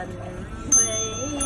안 녕.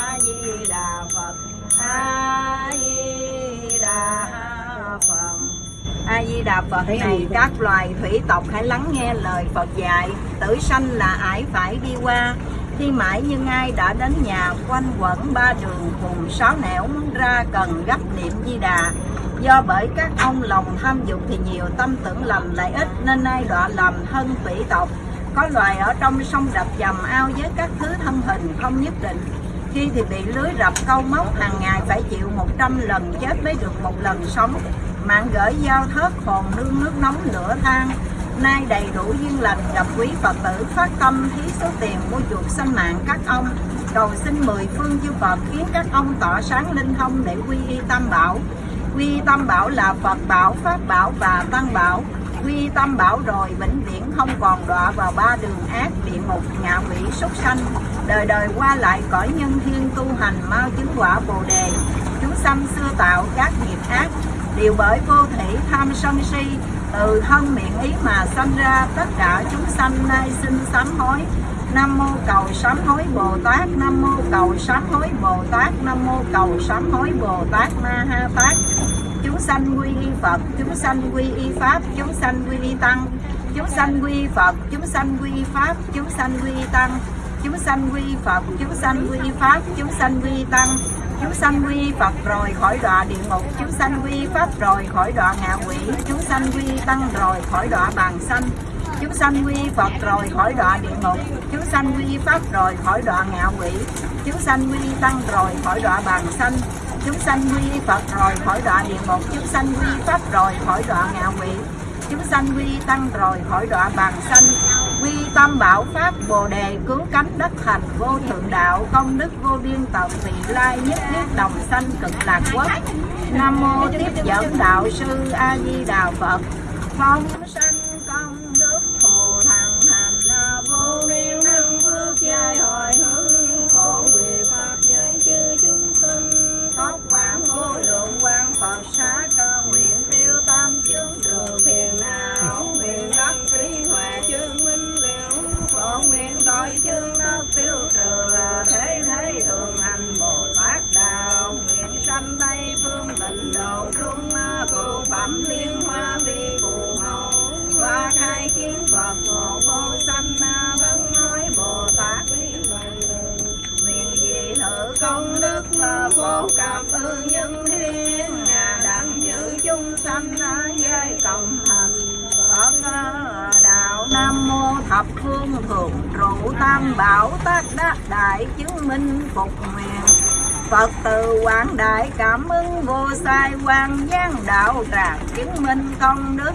A di đà phật a di đà phật. A di đà phật này các loài thủy tộc hãy lắng nghe lời phật dạy. Tử sanh là ải phải đi qua. Khi mãi như ai đã đến nhà quanh quẩn ba đường cùng sáu nẻo muốn ra cần gấp niệm di đà. Do bởi các ông lòng tham dục thì nhiều tâm tưởng lầm lại ít nên ai đọa lầm thân thủy tộc. Có loài ở trong sông đập dầm ao với các thứ thân hình không nhất định khi thì bị lưới rập câu móc, hàng ngày phải chịu 100 lần chết mới được một lần sống. Mạng gửi giao thớt hồn nương nước nóng lửa than. Nay đầy đủ duyên lành, gặp quý phật tử, phát tâm thí số tiền, mua chuộc sanh mạng các ông. Cầu xin mười phương chư Phật, khiến các ông tỏ sáng linh thông để quy y tam bảo. Quy y tam bảo là Phật bảo, pháp bảo và tăng bảo quy tâm bảo rồi, vĩnh viễn không còn đọa vào ba đường ác địa ngục ngạ quỷ súc sanh. Đời đời qua lại cõi nhân thiên tu hành mau chứng quả bồ đề. Chúng sanh xưa tạo các nghiệp ác, đều bởi vô thủy tham sân si. Từ thân miệng ý mà sanh ra, tất cả chúng sanh nay xin sám hối. Nam mô cầu sám hối Bồ Tát, Nam mô cầu sám hối Bồ Tát, Nam mô cầu sám hối Bồ Tát Ma Ha Tát sanh quy y Phật chúng sanh quy y Pháp chúng sanh quy y Tăng chúng sanh quy y Phật chúng sanh quy y Pháp chúng sanh quy y Tăng chúng sanh quy y Phật chúng sanh quy y Pháp chúng sanh quy y Tăng chúng sanh quy Phật rồi khỏi đọa địa ngục chúng sanh quy Pháp rồi khỏi đọa ngạ quỷ chúng sanh quy Tăng rồi khỏi đọa bàn sanh chúng sanh quy Phật rồi khỏi đọa địa ngục chúng sanh quy Pháp rồi khỏi đọa ngạ quỷ chúng sanh quy Tăng rồi khỏi đọa bàn sanh chúng sanh quy Phật rồi, khỏi đọa địa ngục. Chúng sanh quy Pháp rồi, khỏi đọa ngạ quỷ. Chúng sanh quy Tăng rồi, khỏi đọa bàn sanh. Quy tâm bảo pháp, bồ đề cứu cánh, đất thành vô thượng đạo, công đức, vô biên tận vị lai nhất thiết đồng sanh, cực lạc quốc. Nam mô tiếp dẫn đạo sư a di đà phật. Phong sanh công đức thù thằng hành vô biên thập phương thượng trụ tam bảo tác đắc đại chứng minh phục nguyện Phật từ quảng đại cảm ứng vô sai quan giang đạo tràng chứng minh công đức.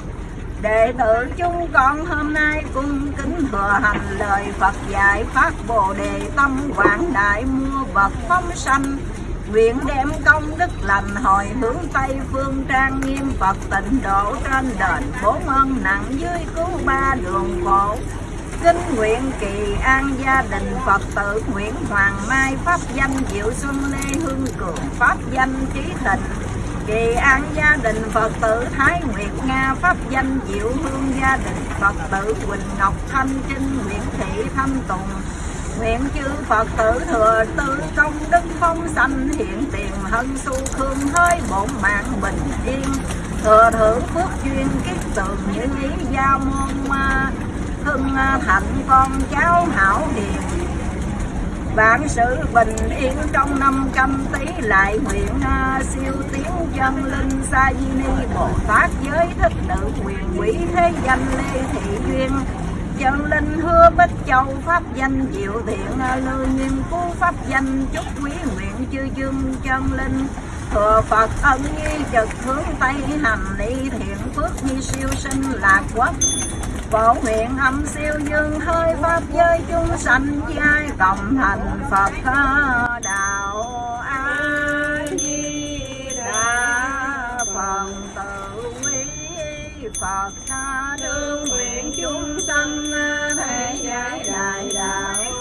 Đệ tử chúng con hôm nay cung kính thừa hành lời Phật dạy phát Bồ đề tâm quảng đại mua vật phóng sanh. Nguyện đem công đức lành hồi hướng Tây phương trang nghiêm Phật tịnh độ trên đền bốn ơn nặng dưới cứu ba đường khổ. Kính nguyện kỳ an gia đình Phật tử Nguyễn Hoàng Mai Pháp danh Diệu Xuân Lê Hương Cường Pháp danh Trí Thịnh Kỳ an gia đình Phật tử Thái Nguyệt Nga Pháp danh Diệu Hương gia đình Phật tử Quỳnh Ngọc Thanh Trinh Nguyễn Thị Thanh Tùng. Nguyện chư Phật tử thừa tư công đức phong sanh hiện tiền hân su khương hơi bổn mạng bình yên. Thừa thưởng phước duyên kiết tường như ý gia môn ma hưng à, thạnh con cháu hảo hiền. Vạn sự bình yên trong năm trăm tí lại nguyện à, siêu tiến chân linh sa di ni. Bồ tát giới thích tự quyền quỷ thế danh lê thị duyên. Chân linh hứa bích châu pháp danh diệu thiện à, lưu nghiêm phú pháp danh chúc quý nguyện chư dương chân linh thừa phật, ân nghi trực hướng tây hành ni thiện phước nhi siêu sinh lạc quốc. Phổ nguyện âm siêu dương hơi pháp giới chúng sanh giai cộng thành phật đạo a di đà phật. Tự quý phật đương nguyện chúng sanh thể giải đại đạo.